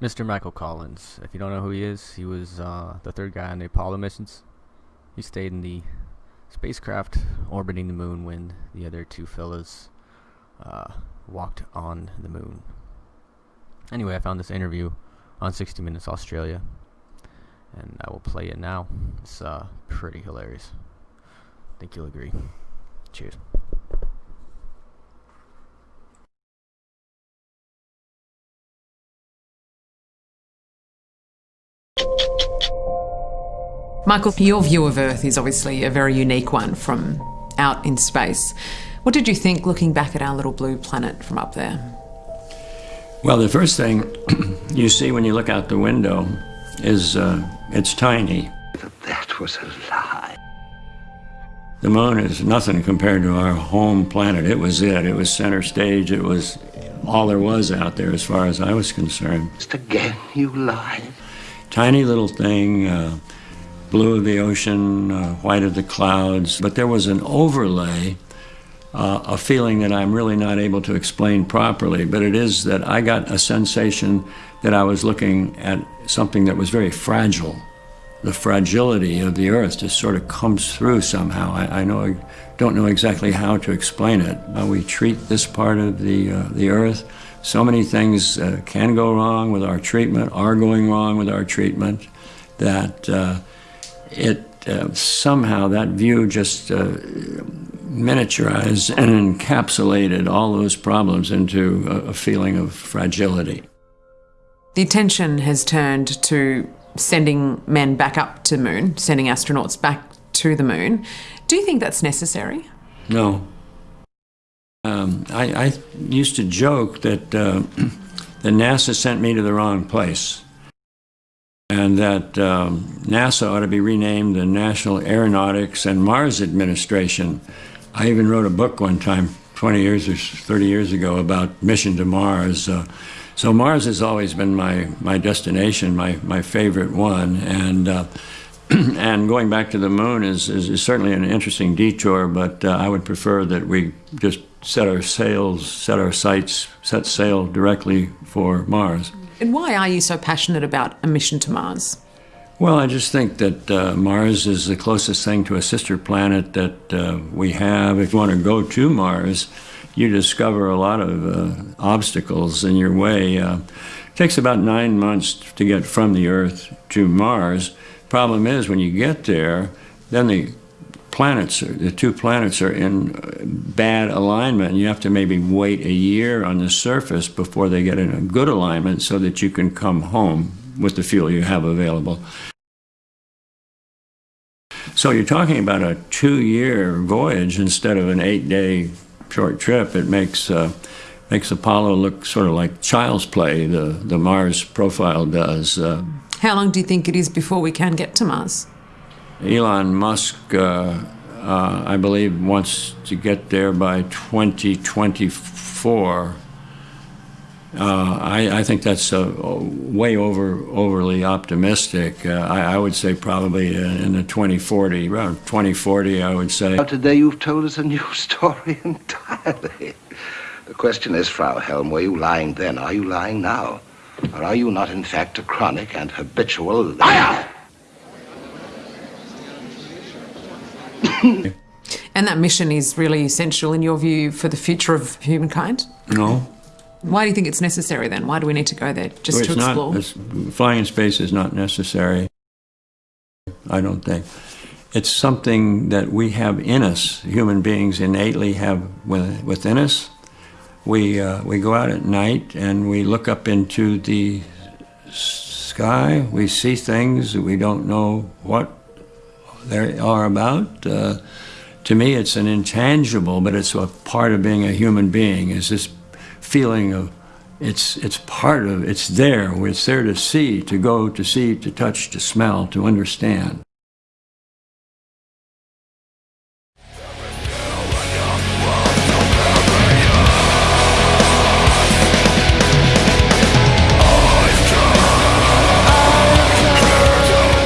Mr. Michael Collins. If you don't know who he is, he was uh, the third guy on the Apollo missions. He stayed in the spacecraft orbiting the moon when the other two fellas uh, walked on the moon. Anyway, I found this interview on 60 Minutes Australia, and I will play it now. It's uh, pretty hilarious. I think you'll agree. Cheers. Michael, your view of Earth is obviously a very unique one from out in space. What did you think looking back at our little blue planet from up there? Well, the first thing you see when you look out the window is uh, it's tiny. That was a lie. The moon is nothing compared to our home planet. It was it. It was center stage. It was all there was out there as far as I was concerned. Just again, you lied. Tiny little thing. Uh, blue of the ocean, uh, white of the clouds, but there was an overlay, uh, a feeling that I'm really not able to explain properly, but it is that I got a sensation that I was looking at something that was very fragile. The fragility of the earth just sort of comes through somehow. I, I know I don't know exactly how to explain it. How we treat this part of the, uh, the earth. So many things uh, can go wrong with our treatment, are going wrong with our treatment, that uh, it uh, somehow that view just uh, miniaturized and encapsulated all those problems into a, a feeling of fragility. The attention has turned to sending men back up to the moon, sending astronauts back to the moon. Do you think that's necessary? No. Um, I, I, used to joke that, uh, that NASA sent me to the wrong place and that um, NASA ought to be renamed the National Aeronautics and Mars Administration. I even wrote a book one time, 20 years or 30 years ago, about mission to Mars. Uh, so Mars has always been my, my destination, my, my favorite one. And, uh, and going back to the moon is, is, is, certainly an interesting detour, but uh, I would prefer that we just set our sails, set our sights, set sail directly for Mars. And why are you so passionate about a mission to Mars? Well, I just think that uh, Mars is the closest thing to a sister planet that uh, we have. If you want to go to Mars, you discover a lot of uh, obstacles in your way. Uh, it takes about nine months to get from the Earth to Mars. Problem is, when you get there, then the planets, the two planets are in bad alignment. and You have to maybe wait a year on the surface before they get in a good alignment so that you can come home with the fuel you have available. So you're talking about a two-year voyage instead of an eight-day short trip. It makes uh, makes Apollo look sort of like child's play. The the Mars profile does. Uh, How long do you think it is before we can get to Mars? Elon Musk, uh, uh, I believe, wants to get there by 2024. Uh, I, I, think that's uh, way over overly optimistic. Uh, I, I, would say probably in the 2040, around 2040, I would say. Today you've told us a new story entirely. The question is, Frau Helm, were you lying then? Are you lying now? Or are you not, in fact, a chronic and habitual liar? and that mission is really essential, in your view, for the future of humankind? No. Why do you think it's necessary then? Why do we need to go there? Just well, to explore? Not, flying in space is not necessary, I don't think. It's something that we have in us, human beings innately have within us. We, uh, we go out at night and we look up into the sky, we see things, we don't know what they are about. Uh, to me, it's an intangible, but it's a part of being a human being. Is this feeling of it's it's part of it's there. It's there to see, to go, to see, to touch, to smell, to understand.